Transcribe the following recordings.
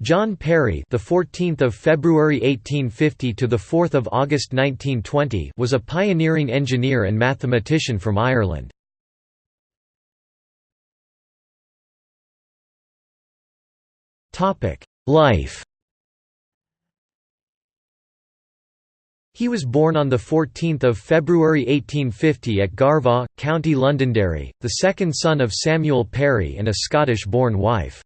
John Perry, the 14th of February 1850 to the 4th of August 1920, was a pioneering engineer and mathematician from Ireland. Topic: Life. He was born on 14 February 1850 at Garvaugh, County Londonderry, the second son of Samuel Perry and a Scottish-born wife.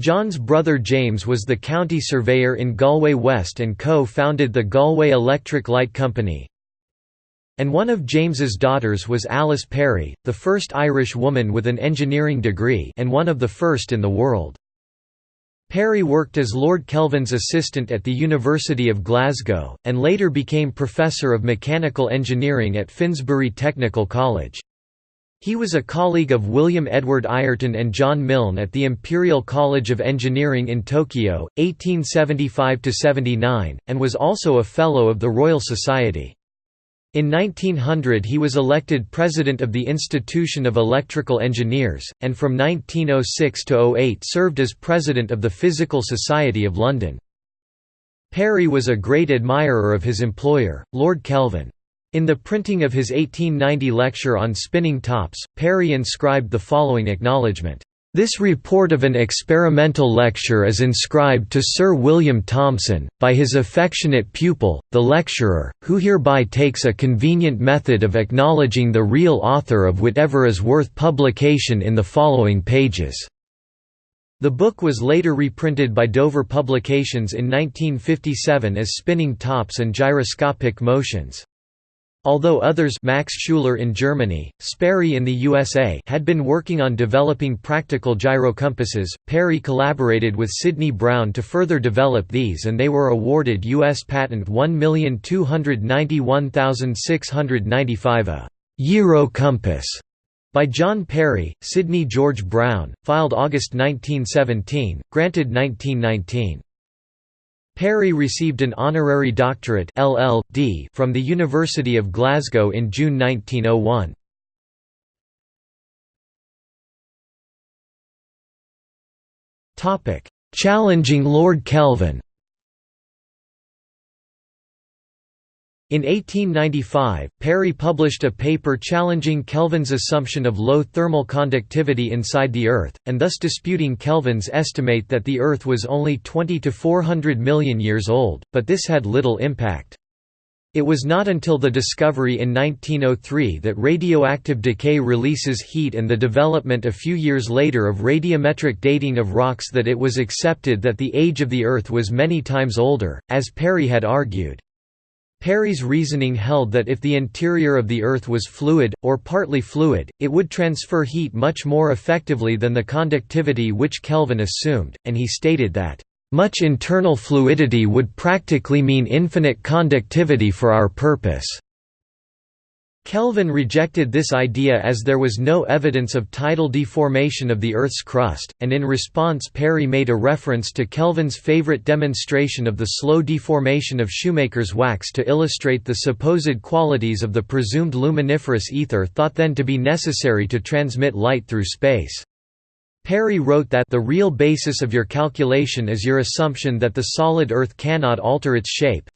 John's brother James was the county surveyor in Galway West and co-founded the Galway Electric Light Company. And one of James's daughters was Alice Perry, the first Irish woman with an engineering degree and one of the first in the world. Perry worked as Lord Kelvin's assistant at the University of Glasgow, and later became Professor of Mechanical Engineering at Finsbury Technical College. He was a colleague of William Edward Ayrton and John Milne at the Imperial College of Engineering in Tokyo, 1875–79, and was also a Fellow of the Royal Society. In 1900 he was elected president of the Institution of Electrical Engineers, and from 1906 to 08 served as president of the Physical Society of London. Perry was a great admirer of his employer, Lord Kelvin. In the printing of his 1890 lecture on spinning tops, Perry inscribed the following acknowledgement. This report of an experimental lecture is inscribed to Sir William Thomson, by his affectionate pupil, the lecturer, who hereby takes a convenient method of acknowledging the real author of whatever is worth publication in the following pages." The book was later reprinted by Dover Publications in 1957 as Spinning Tops and Gyroscopic Motions. Although others Max Schuler in Germany, Sperry in the USA had been working on developing practical gyrocompasses, Perry collaborated with Sidney Brown to further develop these and they were awarded U.S. Patent 1291695 a «Gyro compass» by John Perry, Sidney George Brown, filed August 1917, granted 1919. Perry received an honorary doctorate LL.D. from the University of Glasgow in June 1901. Challenging Lord Kelvin In 1895, Perry published a paper challenging Kelvin's assumption of low thermal conductivity inside the Earth, and thus disputing Kelvin's estimate that the Earth was only 20 to 400 million years old, but this had little impact. It was not until the discovery in 1903 that radioactive decay releases heat and the development a few years later of radiometric dating of rocks that it was accepted that the age of the Earth was many times older, as Perry had argued. Perry's reasoning held that if the interior of the Earth was fluid, or partly fluid, it would transfer heat much more effectively than the conductivity which Kelvin assumed, and he stated that, "...much internal fluidity would practically mean infinite conductivity for our purpose." Kelvin rejected this idea as there was no evidence of tidal deformation of the Earth's crust, and in response Perry made a reference to Kelvin's favorite demonstration of the slow deformation of shoemaker's wax to illustrate the supposed qualities of the presumed luminiferous ether thought then to be necessary to transmit light through space. Perry wrote that the real basis of your calculation is your assumption that the solid Earth cannot alter its shape,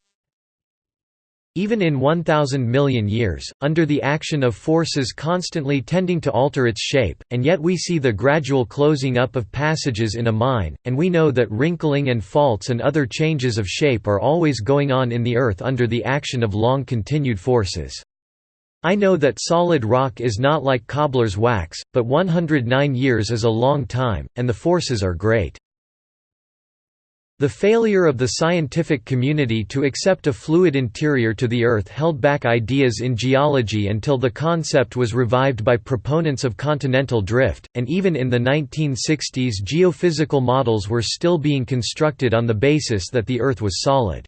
even in 1,000 million years, under the action of forces constantly tending to alter its shape, and yet we see the gradual closing up of passages in a mine, and we know that wrinkling and faults and other changes of shape are always going on in the Earth under the action of long continued forces. I know that solid rock is not like cobbler's wax, but 109 years is a long time, and the forces are great. The failure of the scientific community to accept a fluid interior to the Earth held back ideas in geology until the concept was revived by proponents of continental drift, and even in the 1960s geophysical models were still being constructed on the basis that the Earth was solid.